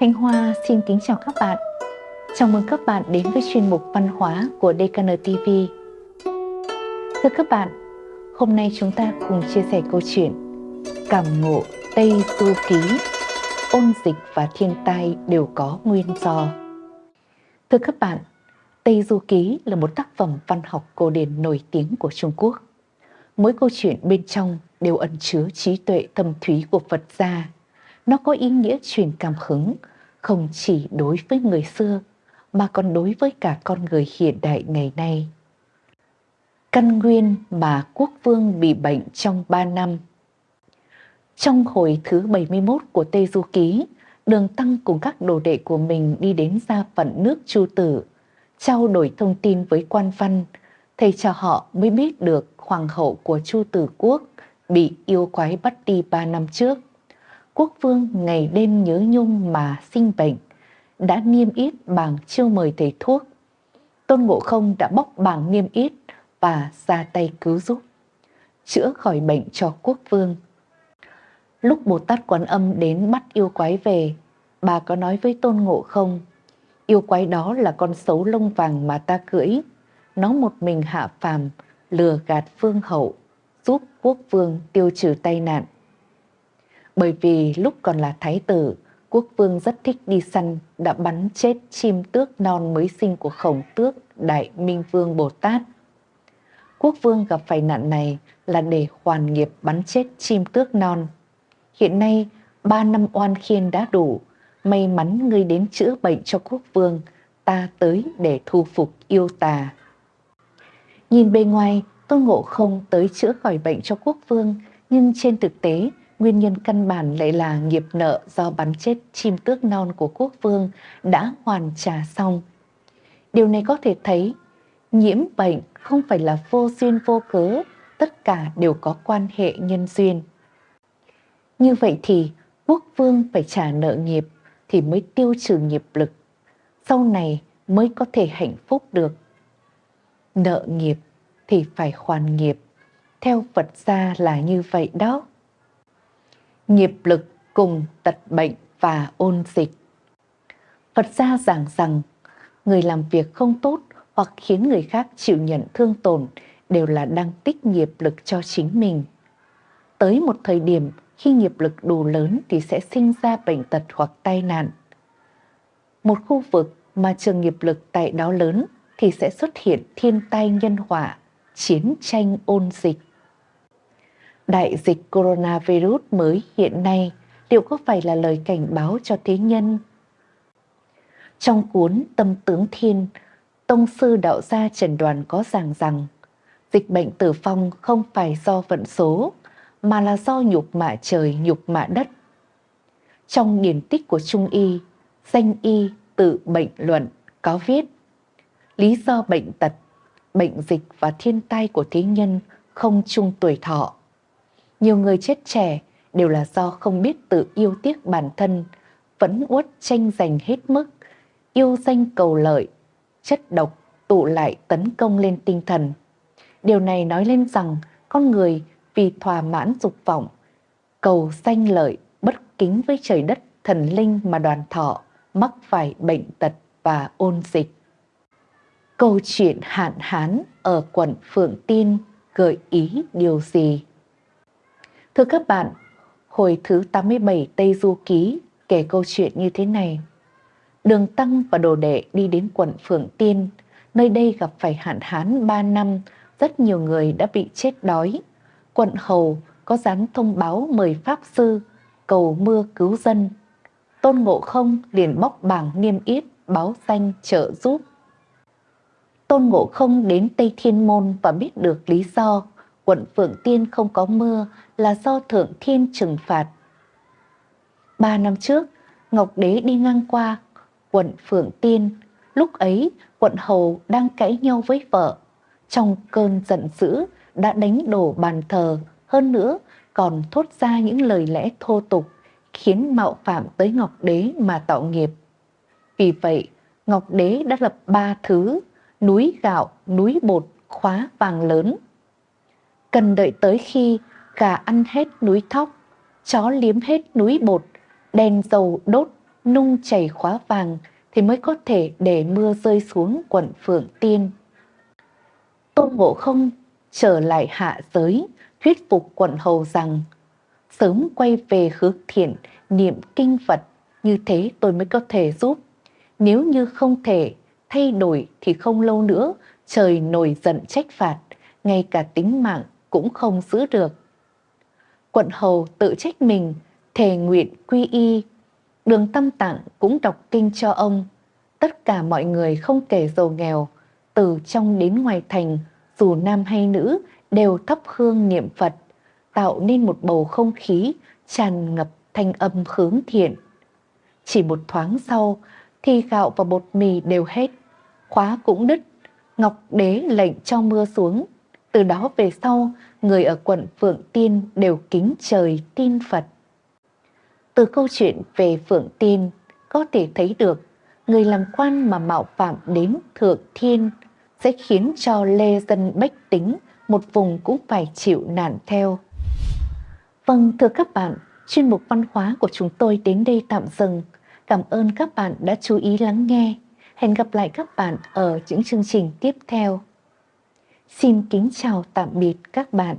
Thanh Hoa xin kính chào các bạn. Chào mừng các bạn đến với chuyên mục văn hóa của DKN TV. Thưa các bạn, hôm nay chúng ta cùng chia sẻ câu chuyện Cảm ngộ Tây Du Ký, ôn dịch và thiên tai đều có nguyên do. Thưa các bạn, Tây Du Ký là một tác phẩm văn học cổ điển nổi tiếng của Trung Quốc. Mỗi câu chuyện bên trong đều ẩn chứa trí tuệ thâm thúy của Phật gia. Nó có ý nghĩa truyền cảm hứng không chỉ đối với người xưa mà còn đối với cả con người hiện đại ngày nay. Căn nguyên mà quốc vương bị bệnh trong 3 năm Trong hồi thứ 71 của Tây Du Ký, Đường Tăng cùng các đồ đệ của mình đi đến gia phận nước Chu Tử, trao đổi thông tin với quan văn, thầy cho họ mới biết được hoàng hậu của Chu Tử Quốc bị yêu quái bắt đi ba năm trước. Quốc vương ngày đêm nhớ nhung mà sinh bệnh, đã niêm yết bảng chiêu mời thầy thuốc. Tôn Ngộ Không đã bóc bảng niêm yết và ra tay cứu giúp, chữa khỏi bệnh cho quốc vương. Lúc Bồ Tát Quán Âm đến bắt yêu quái về, bà có nói với Tôn Ngộ Không, yêu quái đó là con xấu lông vàng mà ta cưỡi, nó một mình hạ phàm, lừa gạt vương hậu, giúp quốc vương tiêu trừ tai nạn. Bởi vì lúc còn là thái tử, quốc vương rất thích đi săn, đã bắn chết chim tước non mới sinh của khổng tước Đại Minh Vương Bồ Tát. Quốc vương gặp phải nạn này là để hoàn nghiệp bắn chết chim tước non. Hiện nay, ba năm oan khiên đã đủ, may mắn ngươi đến chữa bệnh cho quốc vương, ta tới để thu phục yêu tà. Nhìn bề ngoài, Tôn Ngộ không tới chữa khỏi bệnh cho quốc vương, nhưng trên thực tế, nguyên nhân căn bản lại là nghiệp nợ do bắn chết chim tước non của quốc vương đã hoàn trả xong. Điều này có thể thấy, nhiễm bệnh không phải là vô duyên vô cớ, tất cả đều có quan hệ nhân duyên. Như vậy thì quốc vương phải trả nợ nghiệp thì mới tiêu trừ nghiệp lực, sau này mới có thể hạnh phúc được. Nợ nghiệp thì phải hoàn nghiệp. Theo Phật gia là như vậy đó. Nghiệp lực cùng tật bệnh và ôn dịch. Phật gia giảng rằng, người làm việc không tốt hoặc khiến người khác chịu nhận thương tổn đều là đang tích nghiệp lực cho chính mình. Tới một thời điểm khi nghiệp lực đủ lớn thì sẽ sinh ra bệnh tật hoặc tai nạn. Một khu vực mà trường nghiệp lực tại đó lớn thì sẽ xuất hiện thiên tai nhân họa, chiến tranh ôn dịch. Đại dịch coronavirus mới hiện nay liệu có phải là lời cảnh báo cho thế nhân? Trong cuốn Tâm tướng Thiên, Tông sư đạo gia Trần Đoàn có giảng rằng dịch bệnh tử vong không phải do vận số mà là do nhục mạ trời, nhục mạ đất. Trong điển tích của Trung Y, danh y tự bệnh luận có viết lý do bệnh tật bệnh dịch và thiên tai của thế nhân không chung tuổi thọ. Nhiều người chết trẻ đều là do không biết tự yêu tiếc bản thân, vẫn uất tranh giành hết mức, yêu danh cầu lợi, chất độc tụ lại tấn công lên tinh thần. Điều này nói lên rằng con người vì thỏa mãn dục vọng, cầu danh lợi, bất kính với trời đất, thần linh mà đoàn thọ, mắc phải bệnh tật và ôn dịch. Câu chuyện hạn hán ở quận Phượng Tiên gợi ý điều gì? Thưa các bạn, hồi thứ 87 Tây Du Ký kể câu chuyện như thế này. Đường Tăng và đồ đệ đi đến quận Phượng Tiên, nơi đây gặp phải hạn hán 3 năm, rất nhiều người đã bị chết đói. Quận Hầu có dán thông báo mời Pháp Sư cầu mưa cứu dân. Tôn Ngộ Không liền bóc bảng niêm yết báo danh trợ giúp Tôn Ngộ Không đến Tây Thiên Môn và biết được lý do quận Phượng Tiên không có mưa là do Thượng Thiên trừng phạt. Ba năm trước, Ngọc Đế đi ngang qua quận Phượng Tiên, lúc ấy quận Hầu đang cãi nhau với vợ. Trong cơn giận dữ đã đánh đổ bàn thờ, hơn nữa còn thốt ra những lời lẽ thô tục khiến mạo phạm tới Ngọc Đế mà tạo nghiệp. Vì vậy, Ngọc Đế đã lập ba thứ núi gạo, núi bột, khóa vàng lớn. Cần đợi tới khi gà ăn hết núi thóc, chó liếm hết núi bột, đèn dầu đốt nung chảy khóa vàng thì mới có thể để mưa rơi xuống quận Phượng Tiên. Tôn Ngộ Không trở lại hạ giới, thuyết phục quận hầu rằng sớm quay về hướng thiện, niệm kinh Phật, như thế tôi mới có thể giúp. Nếu như không thể thay đổi thì không lâu nữa trời nổi giận trách phạt, ngay cả tính mạng cũng không giữ được. Quận hầu tự trách mình, thề nguyện quy y. Đường tâm tạng cũng đọc kinh cho ông. Tất cả mọi người không kể giàu nghèo, từ trong đến ngoài thành, dù nam hay nữ, đều thắp hương niệm Phật, tạo nên một bầu không khí tràn ngập thanh âm hướng thiện. Chỉ một thoáng sau thì gạo và bột mì đều hết, khóa cũng đứt, Ngọc Đế lệnh cho mưa xuống. Từ đó về sau, người ở quận Phượng Tiên đều kính trời tin Phật. Từ câu chuyện về Phượng Tiên, có thể thấy được người làm quan mà mạo phạm đến Thượng Thiên sẽ khiến cho lê dân bách tính một vùng cũng phải chịu nạn theo. Vâng, thưa các bạn, chuyên mục văn hóa của chúng tôi đến đây tạm dừng. Cảm ơn các bạn đã chú ý lắng nghe. Hẹn gặp lại các bạn ở những chương trình tiếp theo. Xin kính chào tạm biệt các bạn.